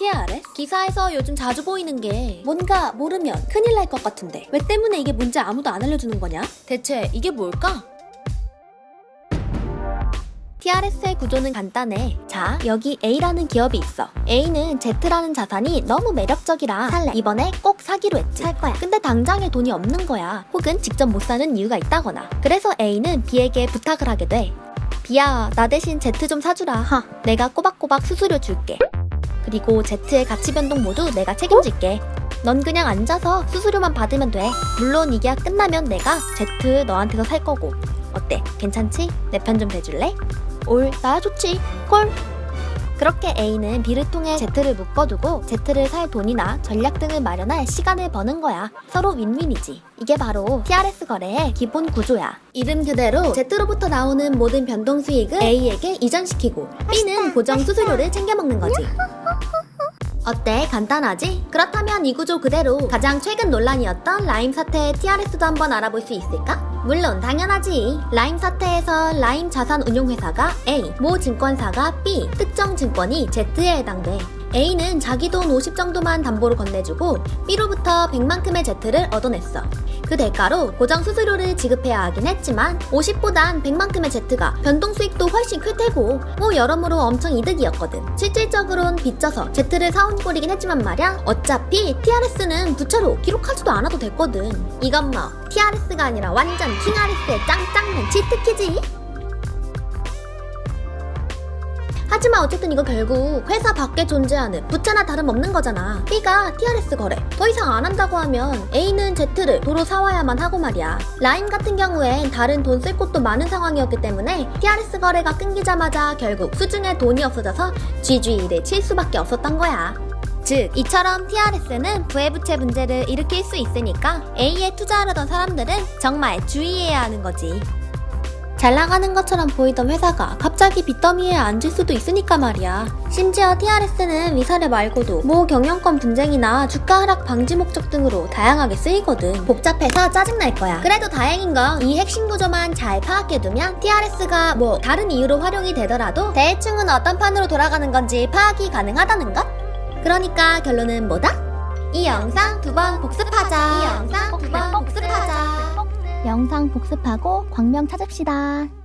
TRS? 기사에서 요즘 자주 보이는 게 뭔가 모르면 큰일 날 것 같은데 왜 때문에 이게 뭔지 아무도 안 알려주는 거냐? 대체 이게 뭘까? TRS의 구조는 간단해. 자, 여기 A라는 기업이 있어. A는 Z라는 자산이 너무 매력적이라 살래. 이번에 꼭 사기로 했지. 살 거야. 근데 당장에 돈이 없는 거야. 혹은 직접 못 사는 이유가 있다거나. 그래서 A는 B에게 부탁을 하게 돼. B야, 나 대신 Z 좀 사주라. 하, 내가 꼬박꼬박 수수료 줄게. 그리고 Z의 가치 변동 모두 내가 책임질게. 넌 그냥 앉아서 수수료만 받으면 돼. 물론 이 계약 끝나면 내가 Z 너한테서 살 거고. 어때? 괜찮지? 내 편 좀 대줄래? 올, 나야 좋지. 콜. 그렇게 A는 B를 통해 Z를 묶어두고 Z를 살 돈이나 전략 등을 마련할 시간을 버는 거야. 서로 윈윈이지. 이게 바로 TRS 거래의 기본 구조야. 이름 그대로 Z로부터 나오는 모든 변동 수익을 A에게 이전시키고 B는 고정 수수료를 챙겨 먹는 거지. 어때? 간단하지? 그렇다면 이 구조 그대로 가장 최근 논란이었던 라임 사태의 TRS도 한번 알아볼 수 있을까? 물론 당연하지. 라임 사태에서 라임 자산운용회사가 A, 모 증권사가 B, 특정 증권이 Z에 해당돼. A는 자기 돈 50 정도만 담보로 건네주고 B로부터 100만큼의 Z를 얻어냈어. 그 대가로 고정 수수료를 지급해야 하긴 했지만 50보단 100만큼의 Z가 변동 수익도 훨씬 클 테고 뭐 여러모로 엄청 이득이었거든. 실질적으로는 빚져서 Z를 사온 꼴이긴 했지만 말야 어차피 TRS는 부채로 기록하지도 않아도 됐거든. 이건 뭐 TRS가 아니라 완전 킹아리스의 짱짱맨 치트키지. 하지만 어쨌든 이거 결국 회사 밖에 존재하는 부채나 다름없는 거잖아. B가 TRS 거래 더 이상 안 한다고 하면 A는 Z를 도로 사와야만 하고 말이야. 라임 같은 경우엔 다른 돈 쓸 곳도 많은 상황이었기 때문에 TRS 거래가 끊기자마자 결국 수중에 돈이 없어져서 GG를 칠 수밖에 없었던 거야. 즉, 이처럼 TRS는 부해부채 문제를 일으킬 수 있으니까 A에 투자하려던 사람들은 정말 주의해야 하는 거지. 잘 나가는 것처럼 보이던 회사가 갑자기 빚더미에 앉을 수도 있으니까 말이야. 심지어 TRS는 위사례 말고도 모 경영권 분쟁이나 주가 하락 방지 목적 등으로 다양하게 쓰이거든. 복잡해서 짜증날 거야. 그래도 다행인 건 이 핵심 구조만 잘 파악해두면 TRS가 뭐 다른 이유로 활용이 되더라도 대충은 어떤 판으로 돌아가는 건지 파악이 가능하다는 것? 그러니까 결론은 뭐다? 이 영상 두 번 복습 영상 복습하고 광명 찾읍시다.